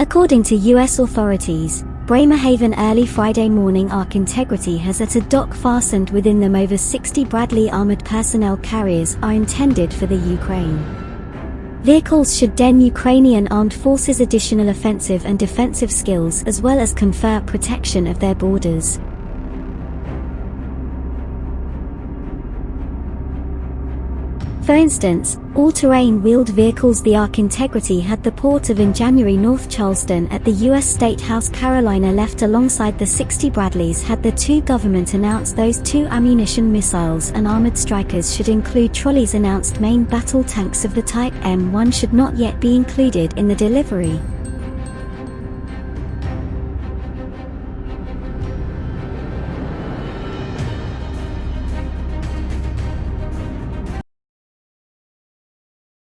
According to U.S. authorities, Bremerhaven early Friday morning ARC Integrity has at a dock fastened within them over 60 Bradley armored personnel carriers are intended for the Ukraine. Vehicles should den Ukrainian armed forces additional offensive and defensive skills as well as confer protection of their borders. For instance, all-terrain wheeled vehicles the ARC Integrity had the port of in January North Charleston at the U.S. State House Carolina left alongside the 60 Bradleys had the two government announced those two ammunition missiles and armored Strykers should include trolleys announced main battle tanks of the type M1 should not yet be included in the delivery.